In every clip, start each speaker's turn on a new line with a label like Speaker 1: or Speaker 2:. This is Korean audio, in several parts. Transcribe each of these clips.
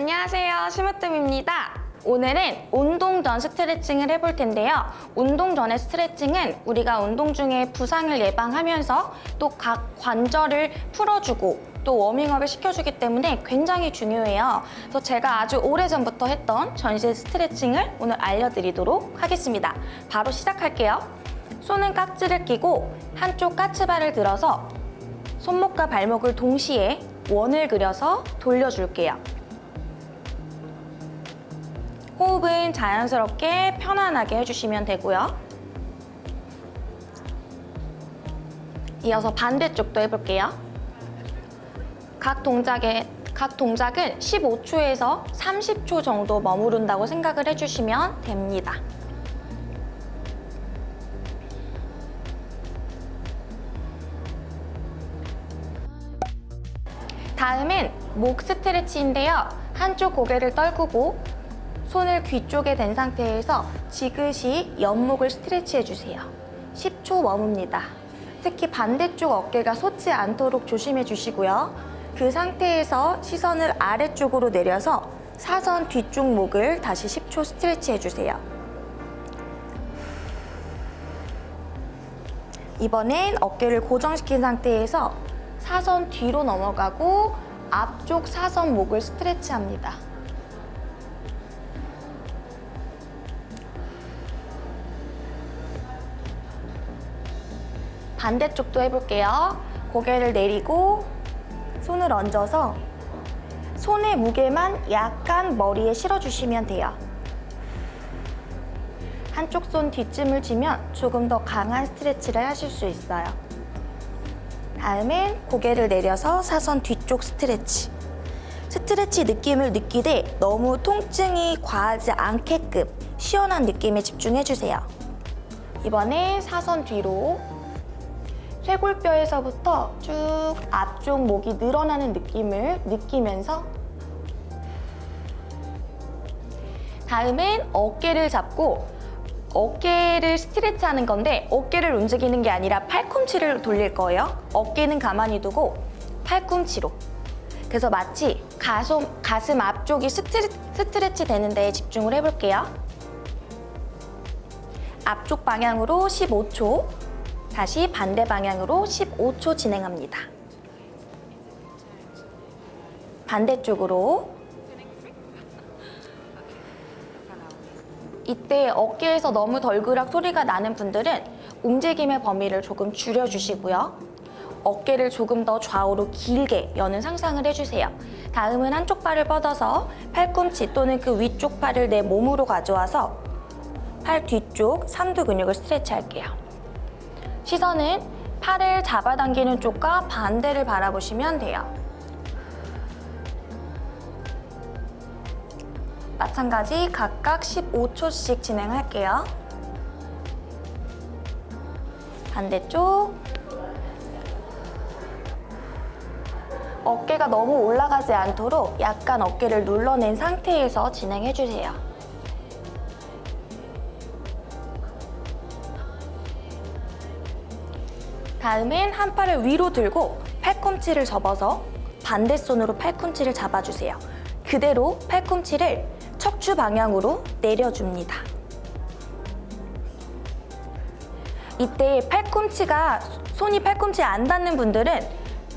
Speaker 1: 안녕하세요. 심으뜸입니다. 오늘은 운동 전 스트레칭을 해볼 텐데요. 운동 전의 스트레칭은 우리가 운동 중에 부상을 예방하면서 또 각 관절을 풀어주고 또 워밍업을 시켜주기 때문에 굉장히 중요해요. 그래서 제가 아주 오래전부터 했던 전신 스트레칭을 오늘 알려드리도록 하겠습니다. 바로 시작할게요. 손은 깍지를 끼고 한쪽 까치발을 들어서 손목과 발목을 동시에 원을 그려서 돌려줄게요. 호흡은 자연스럽게 편안하게 해주시면 되고요. 이어서 반대쪽도 해볼게요. 각 동작에 각 동작은 15초에서 30초 정도 머무른다고 생각을 해주시면 됩니다. 다음은 목 스트레치인데요. 한쪽 고개를 떨구고 손을 귀 쪽에 댄 상태에서 지그시 옆목을 스트레치해 주세요. 10초 머뭅니다. 특히 반대쪽 어깨가 솟지 않도록 조심해 주시고요. 그 상태에서 시선을 아래쪽으로 내려서 사선 뒤쪽 목을 다시 10초 스트레치해 주세요. 이번엔 어깨를 고정시킨 상태에서 사선 뒤로 넘어가고 앞쪽 사선 목을 스트레치합니다. 반대쪽도 해볼게요. 고개를 내리고 손을 얹어서 손의 무게만 약간 머리에 실어주시면 돼요. 한쪽 손 뒷짐을 지면 조금 더 강한 스트레치를 하실 수 있어요. 다음엔 고개를 내려서 사선 뒤쪽 스트레치. 스트레치 느낌을 느끼되 너무 통증이 과하지 않게끔 시원한 느낌에 집중해주세요. 이번에 사선 뒤로 쇄골뼈에서부터 쭉 앞쪽 목이 늘어나는 느낌을 느끼면서 다음은 어깨를 잡고 어깨를 스트레치하는 건데 어깨를 움직이는 게 아니라 팔꿈치를 돌릴 거예요. 어깨는 가만히 두고 팔꿈치로 그래서 마치 가슴, 가슴 앞쪽이 스트레, 스트레치 되는 데에 집중을 해볼게요. 앞쪽 방향으로 15초 다시 반대 방향으로 15초 진행합니다. 반대쪽으로 이때 어깨에서 너무 덜그락 소리가 나는 분들은 움직임의 범위를 조금 줄여주시고요. 어깨를 조금 더 좌우로 길게 여는 상상을 해주세요. 다음은 한쪽 발을 뻗어서 팔꿈치 또는 그 위쪽 팔을 내 몸으로 가져와서 팔 뒤쪽 삼두 근육을 스트레치 할게요. 시선은 팔을 잡아당기는 쪽과 반대를 바라보시면 돼요. 마찬가지 각각 15초씩 진행할게요. 반대쪽 어깨가 너무 올라가지 않도록 약간 어깨를 눌러낸 상태에서 진행해주세요. 다음엔 한 팔을 위로 들고 팔꿈치를 접어서 반대 손으로 팔꿈치를 잡아주세요. 그대로 팔꿈치를 척추 방향으로 내려줍니다. 이때 팔꿈치가 손이 팔꿈치에 안 닿는 분들은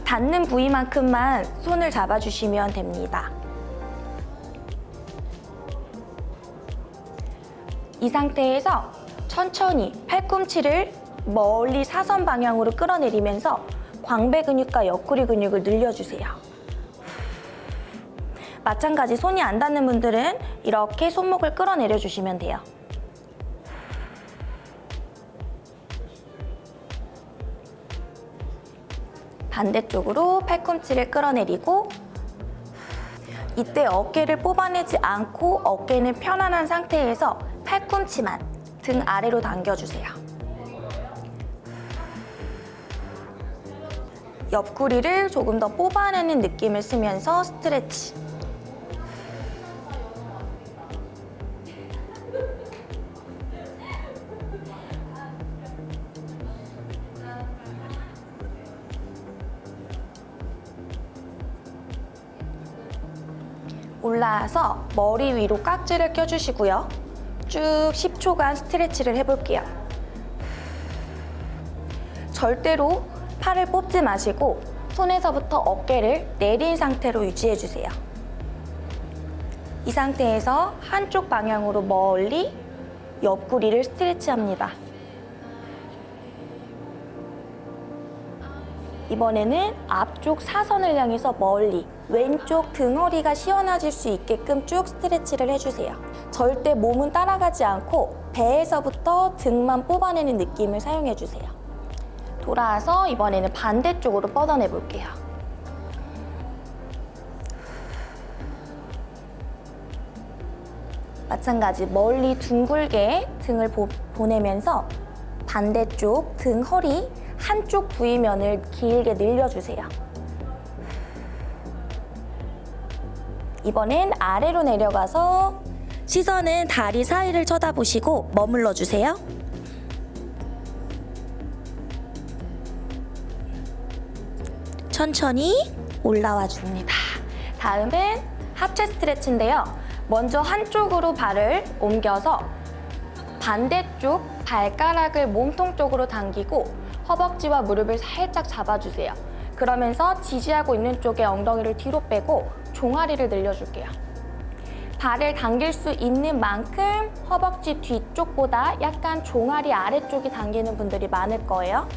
Speaker 1: 닿는 부위만큼만 손을 잡아주시면 됩니다. 이 상태에서 천천히 팔꿈치를 멀리 사선 방향으로 끌어내리면서 광배 근육과 옆구리 근육을 늘려주세요. 마찬가지 손이 안 닿는 분들은 이렇게 손목을 끌어내려 주시면 돼요. 반대쪽으로 팔꿈치를 끌어내리고 이때 어깨를 뽑아내지 않고 어깨는 편안한 상태에서 팔꿈치만 등 아래로 당겨주세요. 옆구리를 조금 더 뽑아내는 느낌을 쓰면서 스트레치. 올라와서 머리 위로 깍지를 껴주시고요. 쭉 10초간 스트레치를 해볼게요. 절대로 팔을 뽑지 마시고 손에서부터 어깨를 내린 상태로 유지해주세요. 이 상태에서 한쪽 방향으로 멀리 옆구리를 스트레치합니다. 이번에는 앞쪽 사선을 향해서 멀리 왼쪽 등허리가 시원해질 수 있게끔 쭉 스트레치를 해주세요. 절대 몸은 따라가지 않고 배에서부터 등만 뽑아내는 느낌을 사용해주세요. 돌아와서 이번에는 반대쪽으로 뻗어내 볼게요. 마찬가지 멀리 둥글게 등을 보, 보내면서 반대쪽 등 허리 한쪽 부위면을 길게 늘려주세요. 이번엔 아래로 내려가서 시선은 다리 사이를 쳐다보시고 머물러 주세요. 천천히 올라와 줍니다. 다음은 하체 스트레치인데요. 먼저 한쪽으로 발을 옮겨서 반대쪽 발가락을 몸통 쪽으로 당기고 허벅지와 무릎을 살짝 잡아주세요. 그러면서 지지하고 있는 쪽에 엉덩이를 뒤로 빼고 종아리를 늘려줄게요. 발을 당길 수 있는 만큼 허벅지 뒤쪽보다 약간 종아리 아래쪽이 당기는 분들이 많을 거예요.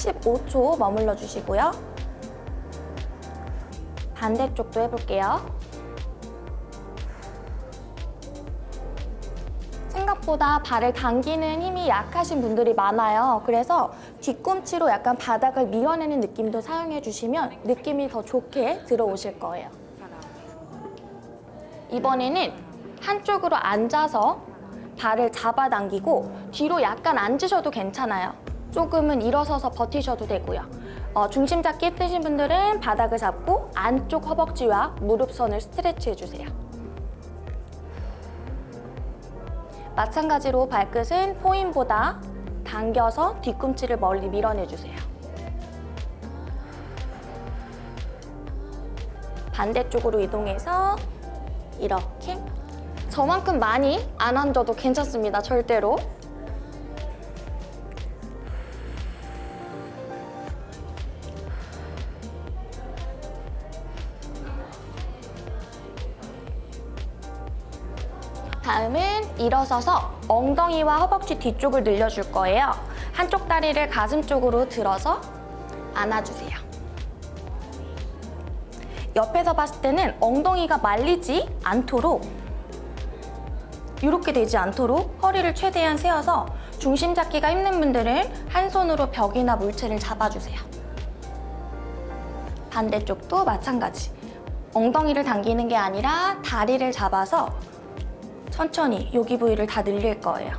Speaker 1: 15초 머물러 주시고요. 반대쪽도 해볼게요. 생각보다 발을 당기는 힘이 약하신 분들이 많아요. 그래서 뒤꿈치로 약간 바닥을 밀어내는 느낌도 사용해 주시면 느낌이 더 좋게 들어오실 거예요. 이번에는 한쪽으로 앉아서 발을 잡아당기고 뒤로 약간 앉으셔도 괜찮아요. 조금은 일어서서 버티셔도 되고요. 어, 중심 잡기 힘드신 분들은 바닥을 잡고 안쪽 허벅지와 무릎선을 스트레치 해주세요. 마찬가지로 발끝은 포인보다 당겨서 뒤꿈치를 멀리 밀어내주세요. 반대쪽으로 이동해서 이렇게 저만큼 많이 안 앉아도 괜찮습니다. 절대로. 다음은 일어서서 엉덩이와 허벅지 뒤쪽을 늘려줄 거예요. 한쪽 다리를 가슴 쪽으로 들어서 안아주세요. 옆에서 봤을 때는 엉덩이가 말리지 않도록 이렇게 되지 않도록 허리를 최대한 세워서 중심 잡기가 힘든 분들은 한 손으로 벽이나 물체를 잡아주세요. 반대쪽도 마찬가지. 엉덩이를 당기는 게 아니라 다리를 잡아서 천천히 여기 부위를 다 늘릴 거예요.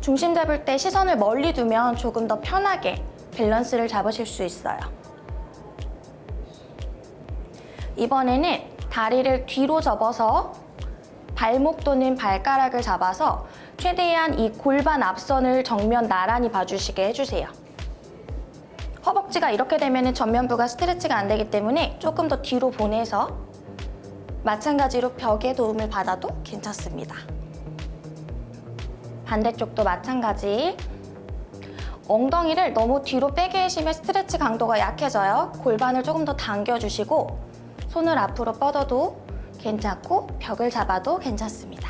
Speaker 1: 중심 잡을 때 시선을 멀리 두면 조금 더 편하게 밸런스를 잡으실 수 있어요. 이번에는 다리를 뒤로 접어서 발목 또는 발가락을 잡아서 최대한 이 골반 앞선을 정면 나란히 봐주시게 해주세요. 허벅지가 이렇게 되면 전면부가 스트레치가 안 되기 때문에 조금 더 뒤로 보내서 마찬가지로 벽에 도움을 받아도 괜찮습니다. 반대쪽도 마찬가지. 엉덩이를 너무 뒤로 빼게 하시면 스트레치 강도가 약해져요. 골반을 조금 더 당겨주시고 손을 앞으로 뻗어도 괜찮고 벽을 잡아도 괜찮습니다.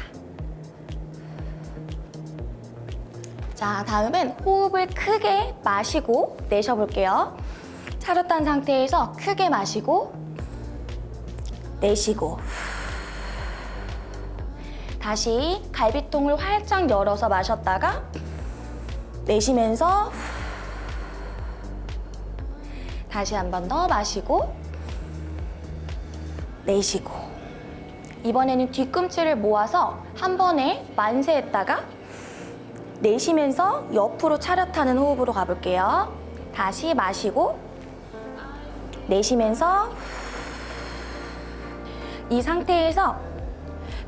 Speaker 1: 자, 다음은 호흡을 크게 마시고 내쉬어볼게요. 차렷한 상태에서 크게 마시고 내쉬고 다시 갈비통을 활짝 열어서 마셨다가 내쉬면서 다시 한 번 더 마시고 내쉬고 이번에는 뒤꿈치를 모아서 한 번에 만세했다가 내쉬면서 옆으로 차렷하는 호흡으로 가볼게요. 다시 마시고 내쉬면서 이 상태에서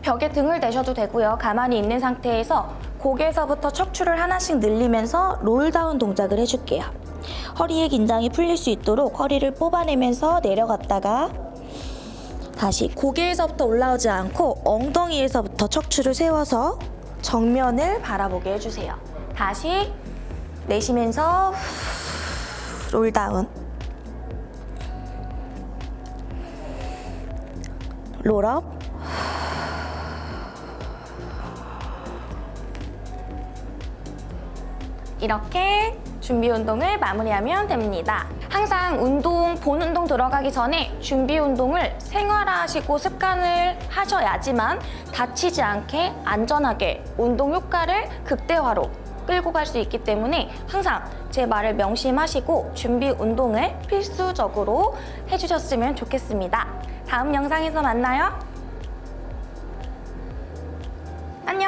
Speaker 1: 벽에 등을 대셔도 되고요. 가만히 있는 상태에서 고개에서부터 척추를 하나씩 늘리면서 롤다운 동작을 해줄게요. 허리의 긴장이 풀릴 수 있도록 허리를 뽑아내면서 내려갔다가 다시 고개에서부터 올라오지 않고 엉덩이에서부터 척추를 세워서 정면을 바라보게 해주세요. 다시 내쉬면서 롤다운 롤업 이렇게 준비 운동을 마무리하면 됩니다. 항상 운동, 본 운동 들어가기 전에 준비 운동을 생활화하시고 습관을 하셔야지만 다치지 않게 안전하게 운동 효과를 극대화로 끌고 갈 수 있기 때문에 항상 제 말을 명심하시고 준비 운동을 필수적으로 해주셨으면 좋겠습니다. 다음 영상에서 만나요. 안녕!